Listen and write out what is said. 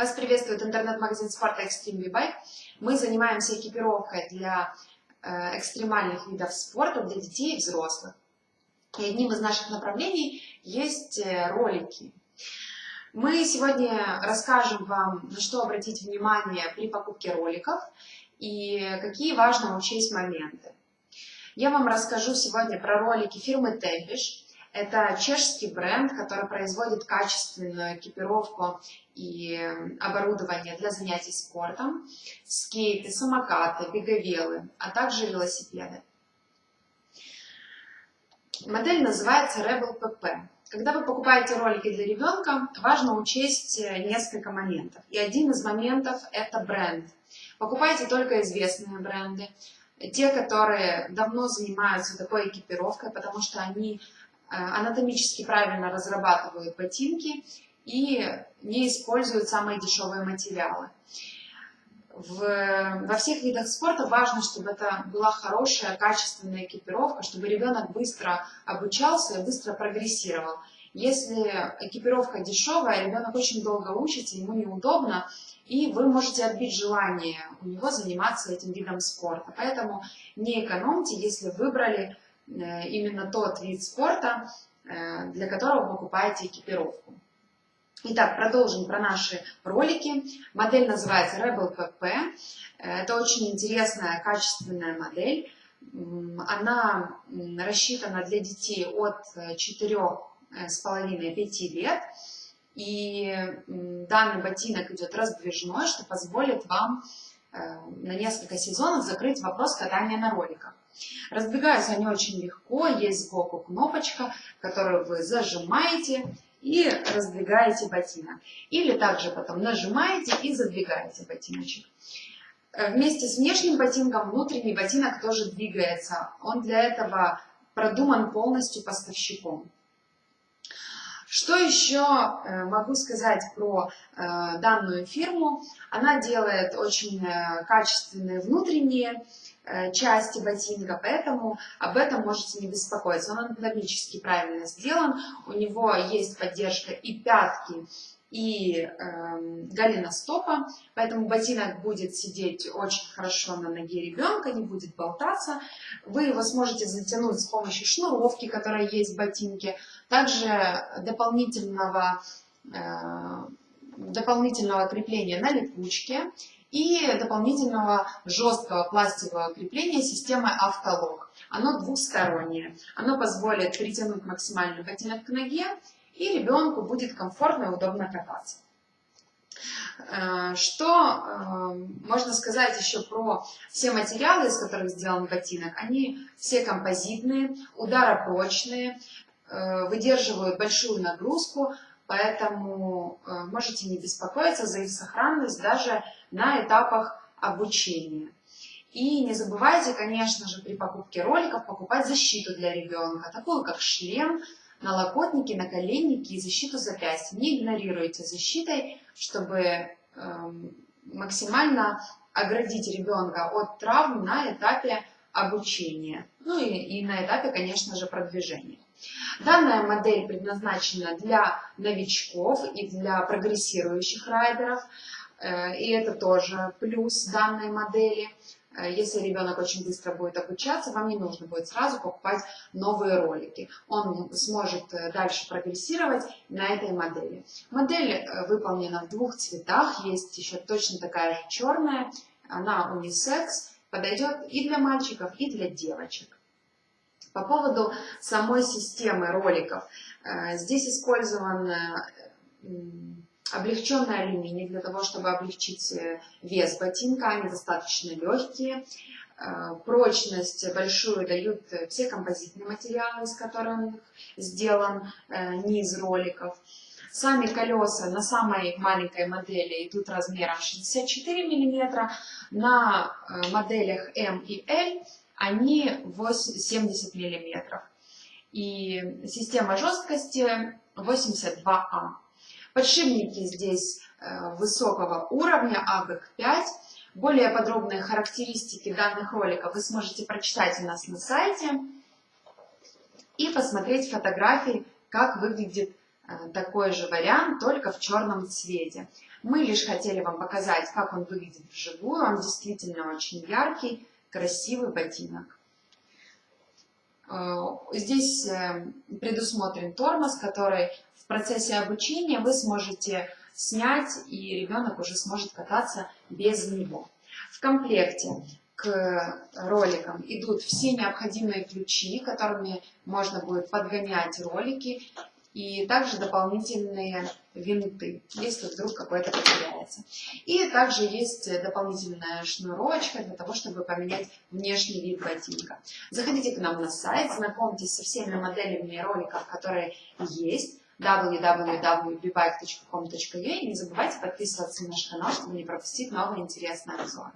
Вас приветствует интернет-магазин спорта Extreme V-Bike. Мы занимаемся экипировкой для э, экстремальных видов спорта для детей и взрослых. И одним из наших направлений есть э, ролики. Мы сегодня расскажем вам, на что обратить внимание при покупке роликов и какие важно учесть моменты. Я вам расскажу сегодня про ролики фирмы Tempish. Это чешский бренд, который производит качественную экипировку и оборудование для занятий спортом, скейты, самокаты, беговелы, а также велосипеды. Модель называется Rebel PP. Когда вы покупаете ролики для ребенка, важно учесть несколько моментов. И один из моментов – это бренд. Покупайте только известные бренды, те, которые давно занимаются такой экипировкой, потому что они Э, анатомически правильно разрабатывают ботинки и не используют самые дешевые материалы. В, во всех видах спорта важно, чтобы это была хорошая, качественная экипировка, чтобы ребенок быстро обучался и быстро прогрессировал. Если экипировка дешевая, ребенок очень долго учится, ему неудобно, и вы можете отбить желание у него заниматься этим видом спорта. Поэтому не экономьте, если выбрали Э, именно тот вид спорта, э, для которого вы покупаете экипировку. Итак, продолжим про наши ролики. Модель называется Rebel PP. Это очень интересная, качественная модель. Она рассчитана для детей от 4,5-5 лет. И данный ботинок идет раздвижной, что позволит вам э, на несколько сезонов закрыть вопрос катания на роликах. Раздвигаются они очень легко, есть сбоку кнопочка, которую вы зажимаете и раздвигаете ботинок. Или также потом нажимаете и задвигаете ботиночек. Э, вместе с внешним ботинком внутренний ботинок тоже двигается. Он для этого продуман полностью поставщиком. Что еще э, могу сказать про э, данную фирму? Она делает очень качественные внутренние Э, части ботинка, поэтому об этом можете не беспокоиться. Он анатомически правильно сделан, у него есть поддержка и пятки, и э, голеностопа, поэтому ботинок будет сидеть очень хорошо на ноге ребенка, не будет болтаться. Вы его сможете затянуть с помощью шнуровки, которая есть в ботинке, также дополнительного, э, дополнительного крепления на липучке и дополнительного жесткого пластикового крепления системы автолог. Оно двухстороннее. Оно позволит притянуть максимальный ботинок к ноге, и ребенку будет комфортно и удобно кататься. Э, что э, можно сказать еще про все материалы, из которых сделан ботинок? Они все композитные, ударопрочные, э, выдерживают большую нагрузку, поэтому можете не беспокоиться за их сохранность даже на этапах обучения. И не забывайте, конечно же, при покупке роликов покупать защиту для ребенка, такую как шлем, налокотники, наколенники и защиту запястья. Не игнорируйте защитой, чтобы э, максимально оградить ребенка от травм на этапе обучения, ну и, и на этапе, конечно же, продвижения. Данная модель предназначена для новичков и для прогрессирующих райдеров. Э, и это тоже плюс данной модели. Э, если ребенок очень быстро будет обучаться, вам не нужно будет сразу покупать новые ролики. Он сможет э, дальше прогрессировать на этой модели. Модель выполнена в двух цветах. Есть еще точно такая же черная. Она унисекс. Подойдет и для мальчиков, и для девочек. По поводу самой системы роликов. Э, здесь использован облегченный алюминий для того, чтобы облегчить э, вес ботинка. Они достаточно легкие. Э, прочность большую дают все композитные материалы, из которых сделан низ роликов. Сами колеса на самой маленькой модели идут размером 64 мм, на моделях M и L они 70 миллиметров. И система жесткости 82А. Подшипники здесь э, высокого уровня АГК5. Более подробные характеристики данных роликов вы сможете прочитать у нас на сайте и посмотреть фотографии, как выглядит э, такой же вариант, только в черном цвете. Мы лишь хотели вам показать, как он выглядит вживую. Он действительно очень яркий, красивый ботинок. Э, здесь э, предусмотрен тормоз, который в процессе обучения вы сможете снять, и ребенок уже сможет кататься без него. В комплекте к роликам идут все необходимые ключи, которыми можно будет подгонять ролики, и также дополнительные винты, если вдруг какой-то потеряется. И также есть дополнительная шнурочка для того, чтобы поменять внешний вид ботинка. Заходите к нам на сайт, знакомьтесь со всеми моделями роликов, которые есть www.bibike.com.ua и не забывайте подписываться на наш канал, чтобы не пропустить новые интересные обзоры.